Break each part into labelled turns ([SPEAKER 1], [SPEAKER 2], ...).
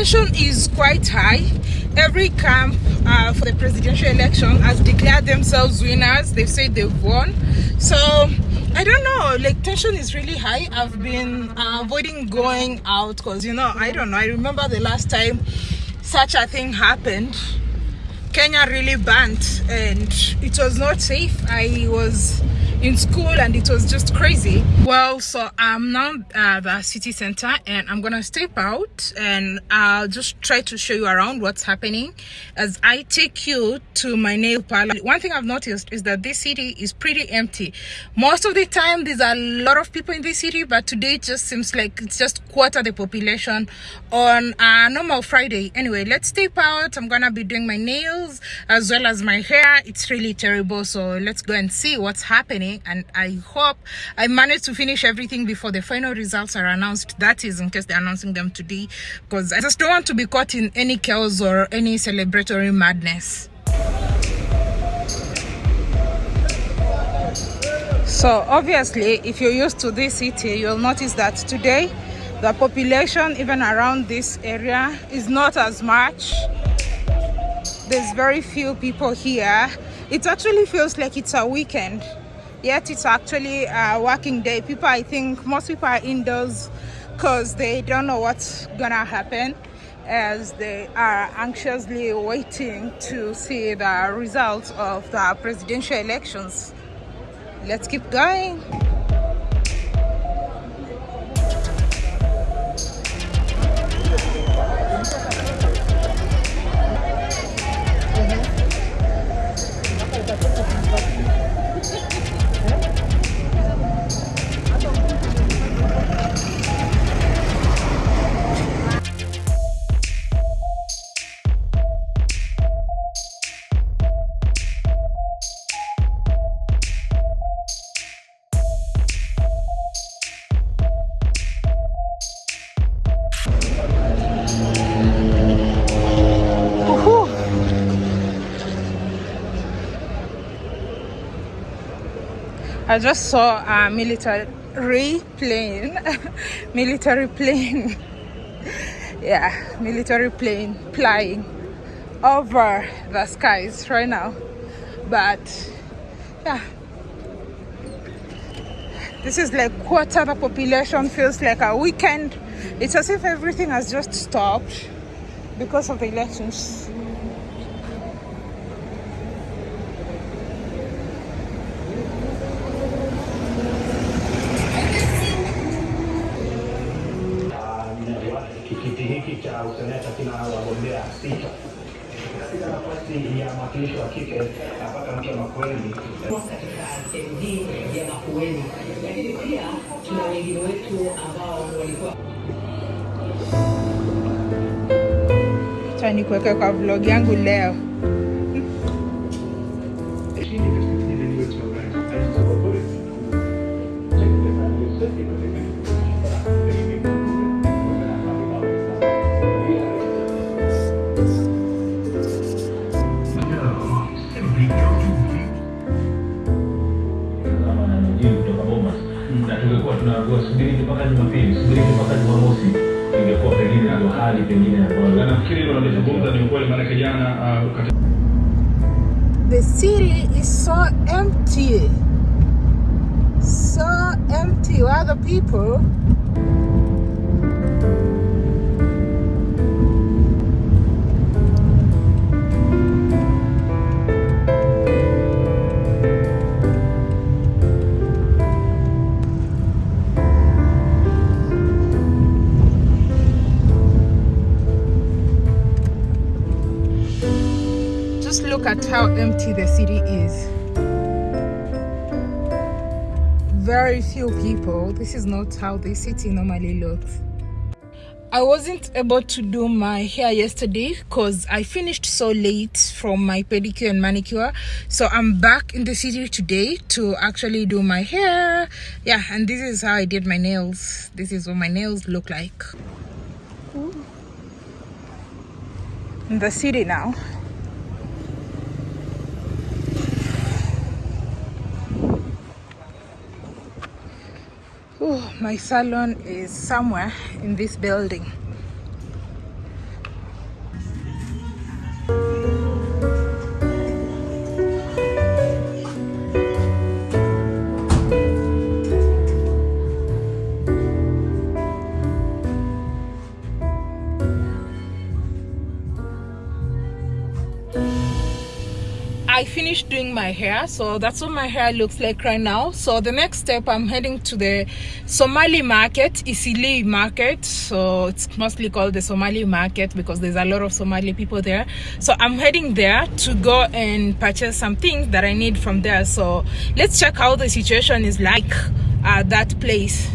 [SPEAKER 1] tension is quite high. Every camp uh, for the presidential election has declared themselves winners. They've said they've won. So i don't know. Like tension is really high. I've been uh, avoiding going out because you know i don't know. I remember the last time such a thing happened. Kenya really burnt and it was not safe. I was in school and it was just crazy. Well so i'm now at the city center and i'm gonna step out and i'll just try to show you around what's happening as i take you to my nail parlor. One thing i've noticed is that this city is pretty empty. Most of the time there's a lot of people in this city but today it just seems like it's just quarter the population on a normal friday. Anyway let's step out. I'm gonna be doing my nails as well as my hair. It's really terrible so let's go and see what's happening and i hope i managed to finish everything before the final results are announced. That is in case they're announcing them today because i just don't want to be caught in any chaos or any celebratory madness. So obviously if you're used to this city you'll notice that today the population even around this area is not as much. There's very few people here. It actually feels like it's a weekend yet it's actually a working day. People i think most people are indoors because they don't know what's gonna happen as they are anxiously waiting to see the results of the presidential elections. Let's keep going I just saw a military plane, military plane, yeah, military plane flying over the skies right now. But yeah, this is like quarter of the population feels like a weekend. It's as if everything has just stopped because of the elections.
[SPEAKER 2] Cha useneta kina wagombea sita. Katika nafasi ya mwakilishi wa kike napata mke Makueni
[SPEAKER 3] katika MD ya Makueni, lakini pia tuna wengine wetu ambao walikuwa
[SPEAKER 1] Acha nikuweke kwa vlog yangu leo. Look at how empty the city is. Very few people. This is not how the city normally looks. I wasn't able to do my hair yesterday because I finished so late from my pedicure and manicure. So I'm back in the city today to actually do my hair. Yeah, and this is how I did my nails. This is what my nails look like. In the city now. Oh, my salon is somewhere in this building. Doing my hair, so that's what my hair looks like right now. So the next step, I'm heading to the Somali market, Eastleigh market. So it's mostly called the Somali market because there's a lot of Somali people there. So I'm heading there to go and purchase some things that I need from there. So let's check how the situation is like at that place.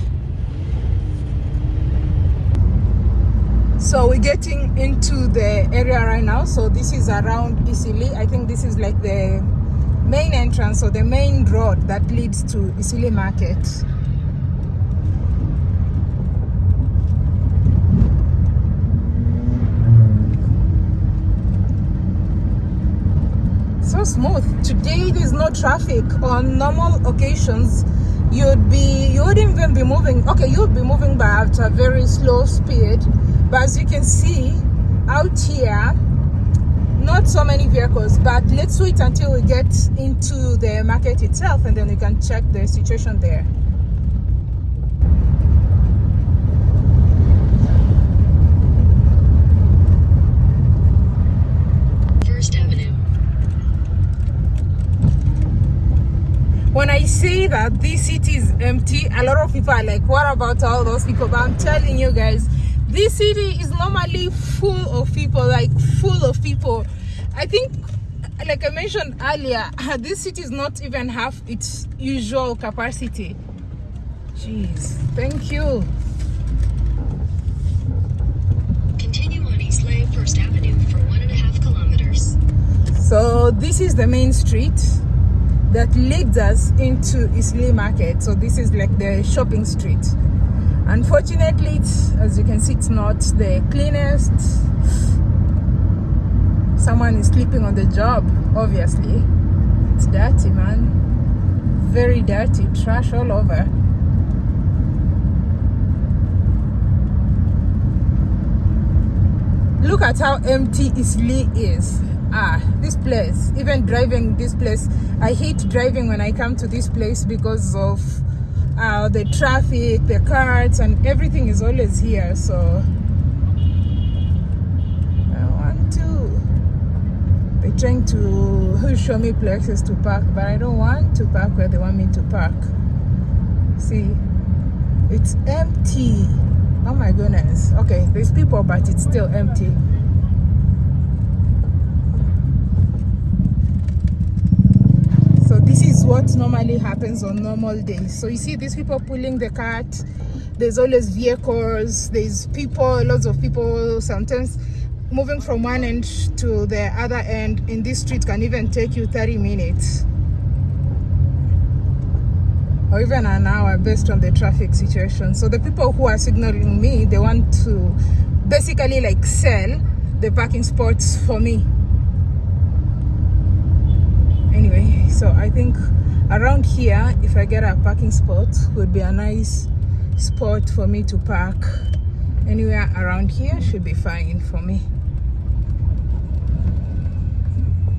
[SPEAKER 1] so we're getting into the area right now so this is around Eastleigh I think this is like the main entrance or the main road that leads to Eastleigh market. So smooth. Today there's no traffic on normal occasions. You'd be you wouldn't even be moving okay you'd be moving by at a very slow speed. But as you can see out here not so many vehicles but let's wait until we get into the market itself and then we can check the situation there
[SPEAKER 4] First Avenue.
[SPEAKER 1] when I say that this city is empty, a lot of people are like, what about all those people? But I'm telling you guys, this city is normally full of people, like full of people. I think, like I mentioned earlier, this city is not even half its usual capacity. Jeez, thank you.
[SPEAKER 4] Continue on Eastleigh First Avenue for one and a half kilometers.
[SPEAKER 1] So this is the main street that leads us into Eastleigh Market. So this is like the shopping street. Unfortunately, it's, as you can see, it's not the cleanest. Someone is sleeping on the job, obviously. It's dirty, man. Very dirty, trash all over. Look at how empty Eastleigh is. Ah, this place, even driving this place, I hate driving when I come to this place because of uh, the traffic, the cars, and everything is always here. So I want to. They're trying to show me places to park, but I don't want to park where they want me to park. See, it's empty. Oh my goodness. Okay, there's people, but it's still empty. so this what normally happens on normal days. So you see these people pulling the cart there's always vehicles there's people lots of people sometimes moving from one end to the other end in this street can even take you 30 minutes. Or even an hour based on the traffic situation. So the people who are signaling me they want to basically like sell the parking spots for me. Anyway so i think around here if i get a parking spot would be a nice spot for me to park. Anywhere around here should be fine for me.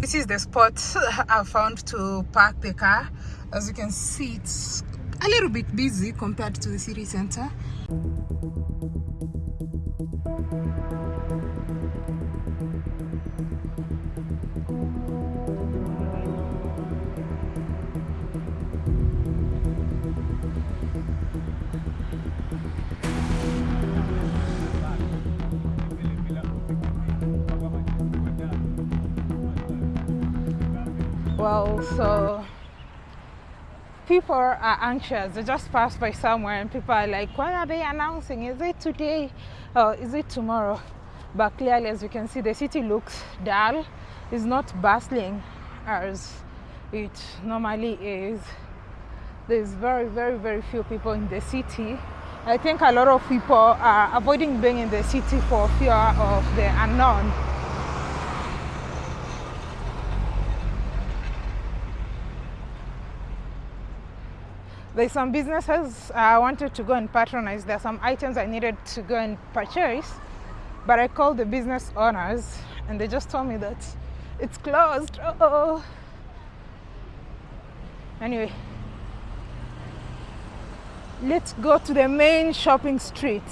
[SPEAKER 1] This is the spot i found to park the car. As you can see it's a little bit busy compared to the city center well so people are anxious. They just pass by somewhere and people are like what are they announcing? Is it today or is it tomorrow? But clearly as you can see the city looks dull. It's not bustling as it normally is. There's very very very few people in the city. I think a lot of people are avoiding being in the city for fear of the unknown there's some businesses I wanted to go and patronize. There are some items I needed to go and purchase, but I called the business owners and they just told me that it's closed. Oh. Anyway, let's go to the main shopping street.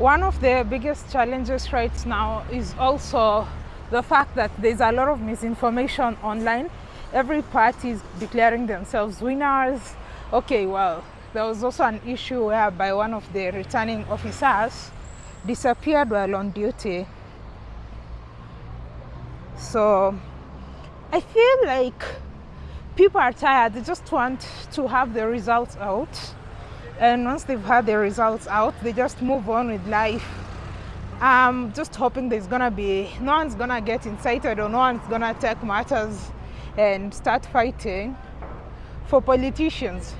[SPEAKER 1] One of the biggest challenges right now is also the fact that there's a lot of misinformation online. Every party is declaring themselves winners. Okay, well, there was also an issue whereby one of the returning officers disappeared while on duty. So I feel like people are tired. They just want to have the results out. And once they've had the results out, they just move on with life. I'm just hoping there's gonna be no one's gonna get incited or no one's gonna take matters and start fighting for politicians.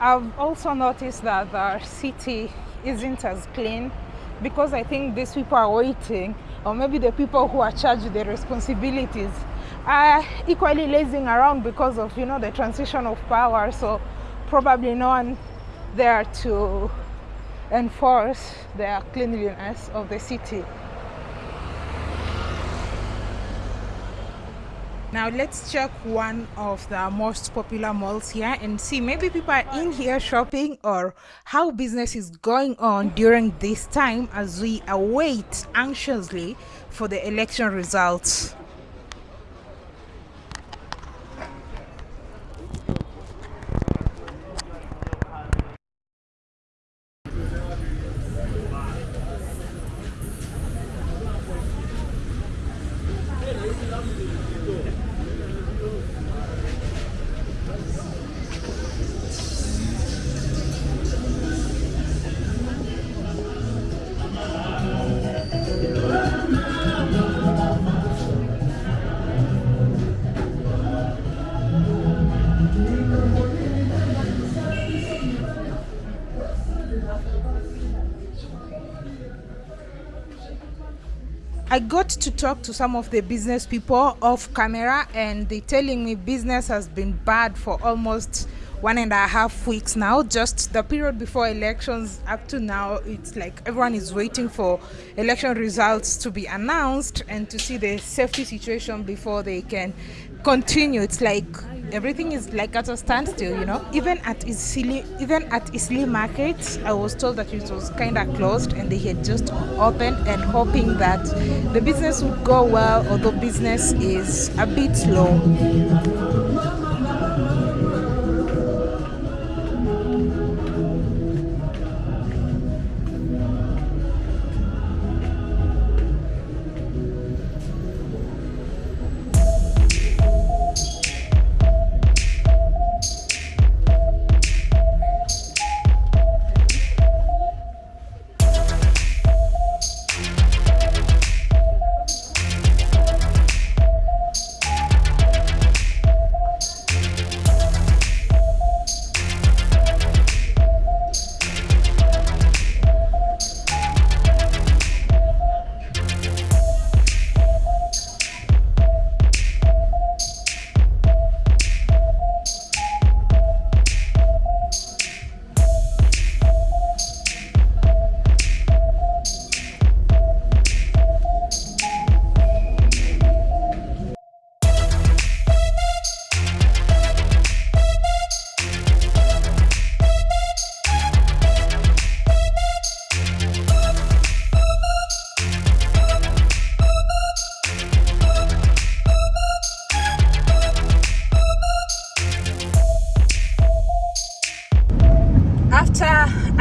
[SPEAKER 1] I've also noticed that the city isn't as clean because I think these people are waiting, or maybe the people who are charged with the responsibilities are equally lazing around because of you know the transition of power. So probably no one there to enforce the cleanliness of the city. Now let's check one of the most popular malls here and see maybe people are in here shopping or how business is going on during this time as we await anxiously for the election results. I got to talk to some of the business people off camera and they're telling me business has been bad for almost one and a half weeks now. Just the period before elections up to now it's like everyone is waiting for election results to be announced and to see the safety situation before they can continue. It's like everything is like at a standstill you know? Even at Eastleigh even at Eastleigh market I was told that it was kind of closed and they had just opened and hoping that the business would go well although business is a bit slow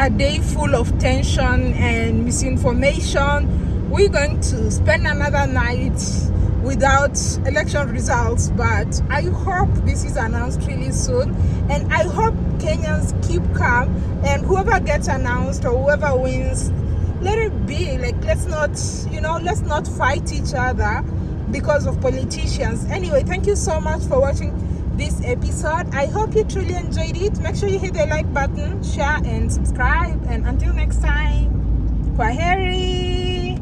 [SPEAKER 1] a day full of tension and misinformation. We're going to spend another night without election results but i hope this is announced really soon. And i hope kenyans keep calm and whoever gets announced or whoever wins let it be. Like let's not you know let's not fight each other because of politicians. Anyway thank you so much for watching this episode. I hope you truly enjoyed it. Make sure you hit the like button share and subscribe. And until next time kwaheri